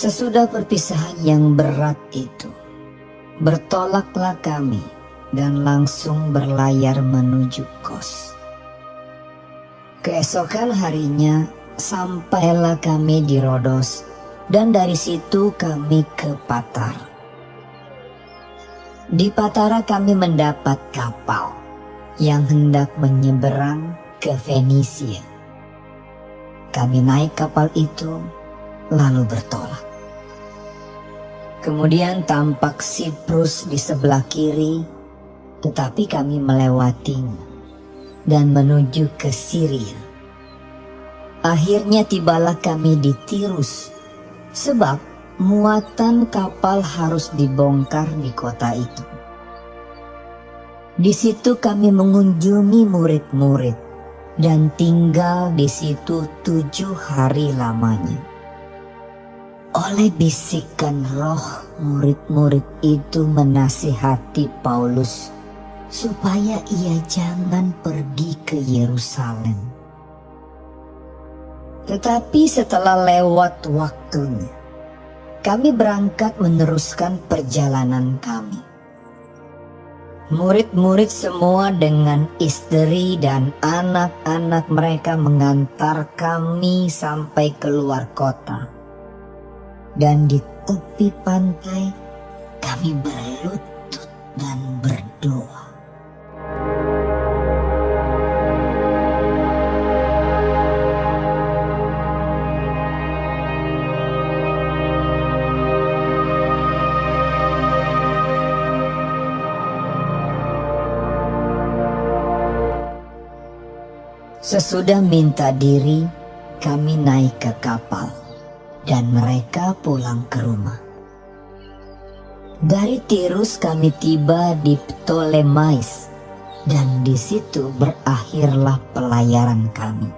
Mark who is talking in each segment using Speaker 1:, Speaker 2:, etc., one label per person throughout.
Speaker 1: Sesudah perpisahan yang berat itu, bertolaklah kami dan langsung berlayar menuju kos. Keesokan harinya sampailah kami di Rodos dan dari situ kami ke Patar. Di Patara kami mendapat kapal yang hendak menyeberang ke Venesia. Kami naik kapal itu lalu bertolak. Kemudian tampak Siprus di sebelah kiri, tetapi kami melewatinya dan menuju ke Syria. Akhirnya tibalah kami di Tirus, sebab muatan kapal harus dibongkar di kota itu. Di situ kami mengunjungi murid-murid dan tinggal di situ tujuh hari lamanya. Oleh bisikan roh murid-murid itu menasihati Paulus supaya ia jangan pergi ke Yerusalem. Tetapi setelah lewat waktunya, kami berangkat meneruskan perjalanan kami. Murid-murid semua dengan istri dan anak-anak mereka mengantar kami sampai keluar kota dan di tepi pantai kami berlutut dan berdoa. Sesudah minta diri, kami naik ke kapal dan mereka pulang ke rumah. Dari Tirus kami tiba di Ptolemais dan di situ berakhirlah pelayaran kami.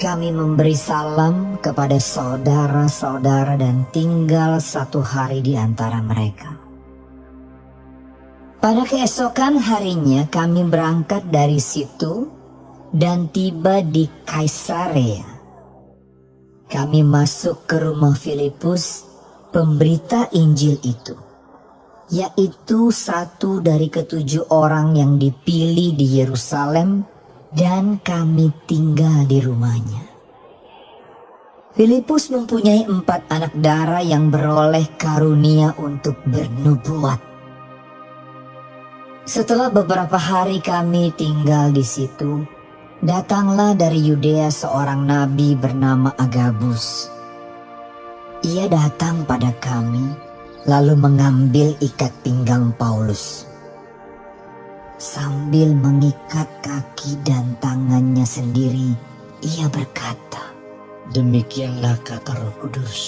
Speaker 1: Kami memberi salam kepada saudara-saudara dan tinggal satu hari di antara mereka. Pada keesokan harinya kami berangkat dari situ dan tiba di Kaisarea kami masuk ke rumah Filipus, pemberita Injil itu, yaitu satu dari ketujuh orang yang dipilih di Yerusalem dan kami tinggal di rumahnya. Filipus mempunyai empat anak darah yang beroleh karunia untuk bernubuat. Setelah beberapa hari kami tinggal di situ, Datanglah dari Yudea seorang nabi bernama Agabus. Ia datang pada kami, lalu mengambil ikat pinggang Paulus. Sambil mengikat kaki dan tangannya sendiri, ia berkata,
Speaker 2: Demikianlah kata roh kudus.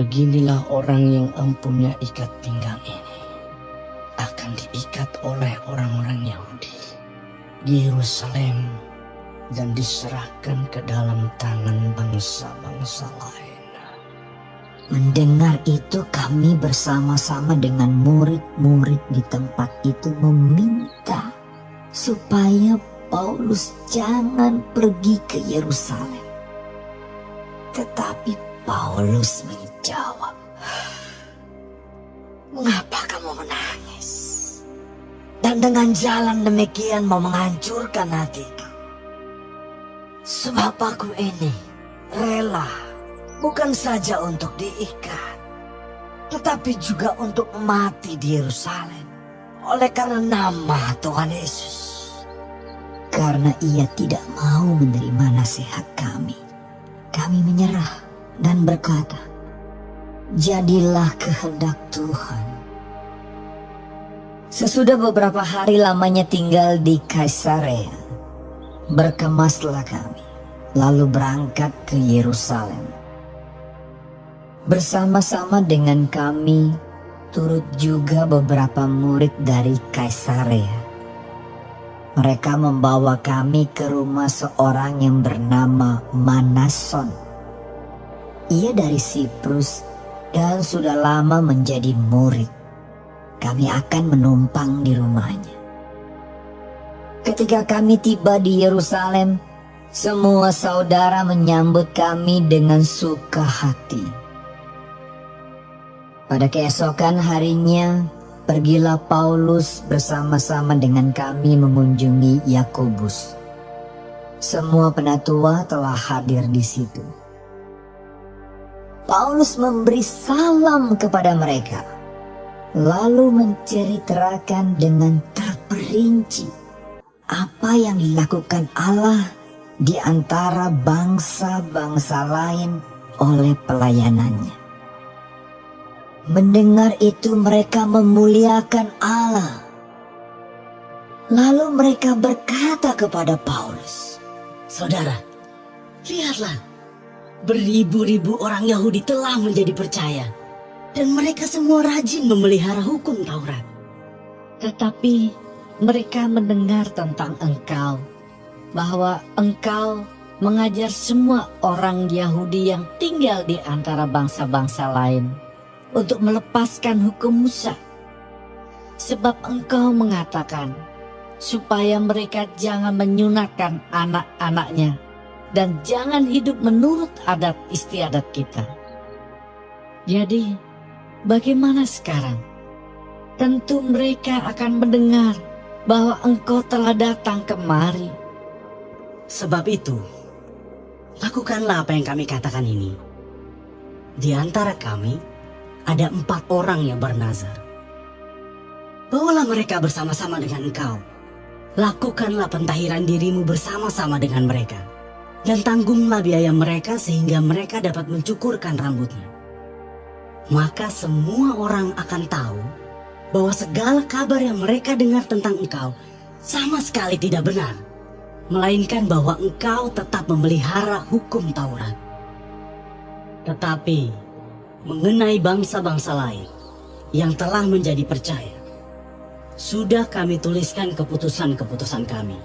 Speaker 2: Beginilah orang yang empunya ikat pinggang ini. Akan diikat oleh orang-orang Yahudi Yerusalem dan diserahkan ke dalam tangan bangsa-bangsa lain.
Speaker 1: Mendengar itu kami bersama-sama dengan murid-murid di tempat itu meminta supaya Paulus jangan pergi ke Yerusalem. Tetapi Paulus menjawab, Mengapa kamu menangis? Dan dengan jalan demikian mau menghancurkan hatiku. Sebab aku ini rela bukan saja untuk diikat, tetapi juga untuk mati di Yerusalem oleh karena nama Tuhan Yesus. Karena ia tidak mau menerima nasihat kami, kami menyerah dan berkata, Jadilah kehendak Tuhan Sesudah beberapa hari lamanya tinggal di Kaisarea, berkemaslah kami, lalu berangkat ke Yerusalem. Bersama-sama dengan kami, turut juga beberapa murid dari Kaisarea. Mereka membawa kami ke rumah seorang yang bernama Manason. Ia dari Siprus dan sudah lama menjadi murid kami akan menumpang di rumahnya. Ketika kami tiba di Yerusalem, Semua saudara menyambut kami dengan suka hati. Pada keesokan harinya, pergilah Paulus bersama-sama dengan kami mengunjungi Yakobus. Semua penatua telah hadir di situ. Paulus memberi salam kepada mereka, lalu menceritakan dengan terperinci apa yang dilakukan Allah di antara bangsa-bangsa lain oleh pelayanannya. Mendengar itu mereka memuliakan Allah. Lalu mereka berkata kepada Paulus,
Speaker 2: Saudara, lihatlah Beribu-ribu orang Yahudi telah menjadi percaya dan mereka semua rajin memelihara hukum Taurat.
Speaker 1: Tetapi mereka mendengar tentang engkau, bahwa engkau mengajar semua orang Yahudi yang tinggal di antara bangsa-bangsa lain untuk melepaskan hukum Musa. Sebab engkau mengatakan supaya mereka jangan menyunatkan anak-anaknya dan jangan hidup menurut adat istiadat kita. Jadi, bagaimana sekarang? Tentu mereka akan mendengar bahwa engkau telah datang kemari.
Speaker 2: Sebab itu, lakukanlah apa yang kami katakan ini. Di antara kami, ada empat orang yang bernazar. Bawalah mereka bersama-sama dengan engkau. Lakukanlah pentahiran dirimu bersama-sama dengan mereka dan tanggunglah biaya mereka sehingga mereka dapat mencukurkan rambutnya. Maka semua orang akan tahu bahwa segala kabar yang mereka dengar tentang engkau sama sekali tidak benar, melainkan bahwa engkau tetap memelihara hukum Taurat. Tetapi mengenai bangsa-bangsa lain yang telah menjadi percaya, sudah kami tuliskan keputusan-keputusan kami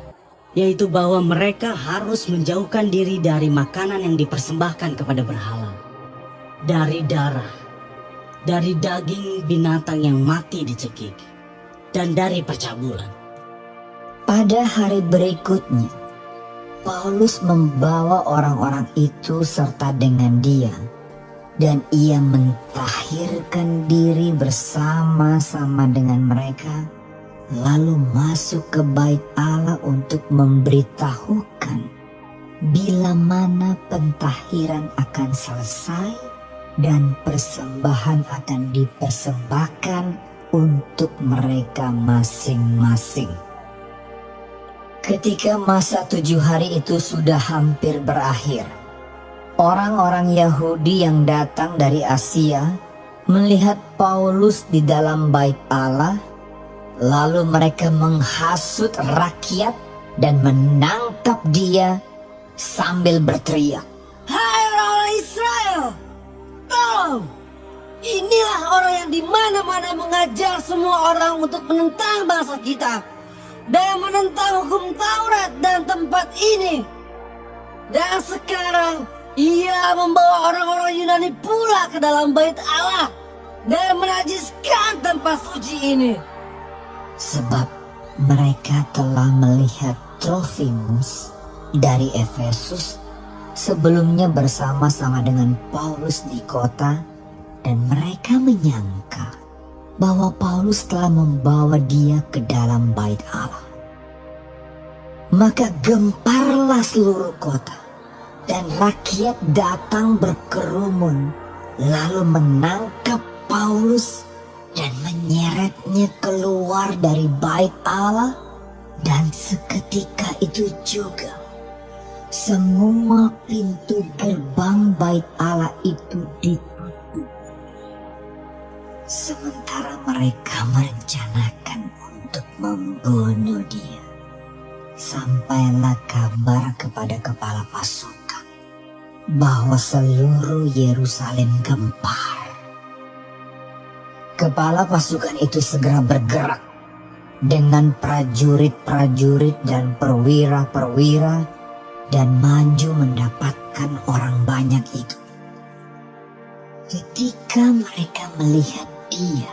Speaker 2: yaitu bahwa mereka harus menjauhkan diri dari makanan yang dipersembahkan kepada berhala, dari darah, dari daging binatang yang mati dicekik, dan dari percabulan.
Speaker 1: Pada hari berikutnya, Paulus membawa orang-orang itu serta dengan dia, dan ia mentahirkan diri bersama-sama dengan mereka lalu masuk ke bait Allah untuk memberitahukan bila mana pentahiran akan selesai dan persembahan akan dipersembahkan untuk mereka masing-masing. Ketika masa tujuh hari itu sudah hampir berakhir, orang-orang Yahudi yang datang dari Asia melihat Paulus di dalam bait Allah Lalu mereka menghasut rakyat dan menangkap dia sambil berteriak.
Speaker 3: Tolong! Inilah orang yang di mana-mana mengajar semua orang untuk menentang bangsa kita dan menentang hukum Taurat dan tempat ini. Dan sekarang ia membawa orang-orang Yunani pula ke dalam bait Allah dan menajiskan tempat suci ini
Speaker 1: sebab mereka telah melihat Trofimus dari Efesus sebelumnya bersama-sama dengan Paulus di kota dan mereka menyangka bahwa Paulus telah membawa dia ke dalam bait Allah. Maka gemparlah seluruh kota dan rakyat datang berkerumun lalu menangkap Paulus dan menyeretnya keluar dari bait Allah dan seketika itu juga semua pintu gerbang bait Allah itu ditutup. Sementara mereka merencanakan untuk membunuh dia. Sampailah kabar kepada kepala pasukan bahwa seluruh Yerusalem gempar. Kepala pasukan itu segera bergerak dengan prajurit-prajurit dan perwira-perwira dan maju mendapatkan orang banyak itu. Ketika mereka melihat dia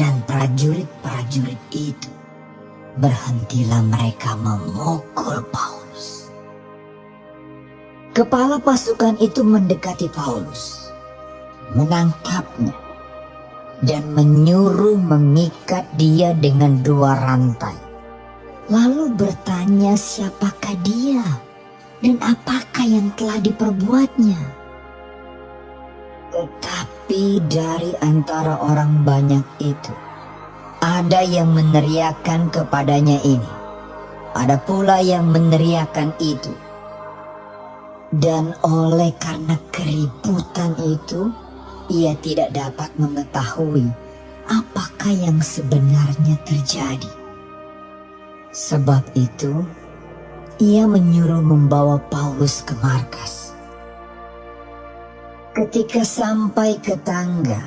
Speaker 1: dan prajurit-prajurit itu, berhentilah mereka memukul Paulus. Kepala pasukan itu mendekati Paulus, menangkapnya, dan menyuruh mengikat dia dengan dua rantai. Lalu bertanya siapakah dia dan apakah yang telah diperbuatnya. Tetapi dari antara orang banyak itu, ada yang meneriakkan kepadanya ini, ada pula yang meneriakkan itu dan oleh karena keributan itu, ia tidak dapat mengetahui apakah yang sebenarnya terjadi. Sebab itu, ia menyuruh membawa Paulus ke markas. Ketika sampai ke tangga,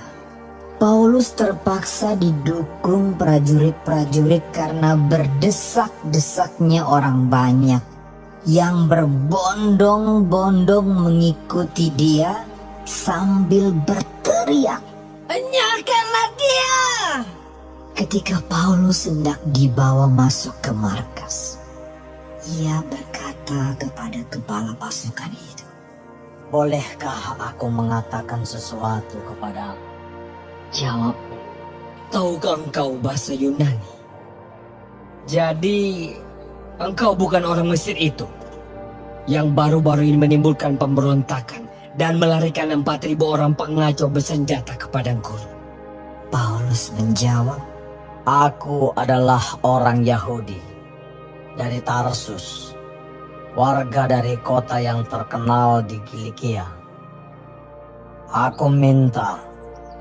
Speaker 1: Paulus terpaksa didukung prajurit-prajurit karena berdesak-desaknya orang banyak yang berbondong-bondong mengikuti dia sambil berteriak.
Speaker 4: Enyahkanlah dia!
Speaker 1: Ketika Paulus hendak dibawa masuk ke markas, ia berkata kepada kepala pasukan itu,
Speaker 5: Bolehkah aku mengatakan sesuatu kepadamu?
Speaker 1: Jawab,
Speaker 4: Tahukah engkau bahasa Yunani? Jadi, engkau bukan orang Mesir itu yang baru-baru ini menimbulkan pemberontakan dan melarikan 4.000 orang pengacau bersenjata ke padang gurun.
Speaker 1: Paulus menjawab,
Speaker 5: Aku adalah orang Yahudi dari Tarsus, warga dari kota yang terkenal di Kilikia. Aku minta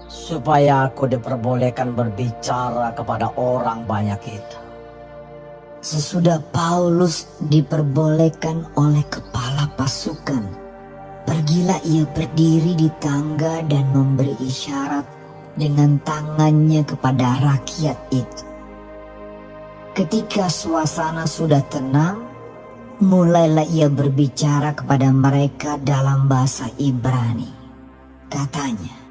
Speaker 5: supaya aku diperbolehkan berbicara kepada orang banyak itu.
Speaker 1: Sesudah Paulus diperbolehkan oleh kepala pasukan, pergilah ia berdiri di tangga dan memberi isyarat dengan tangannya kepada rakyat itu. Ketika suasana sudah tenang, mulailah ia berbicara kepada mereka dalam bahasa Ibrani. Katanya,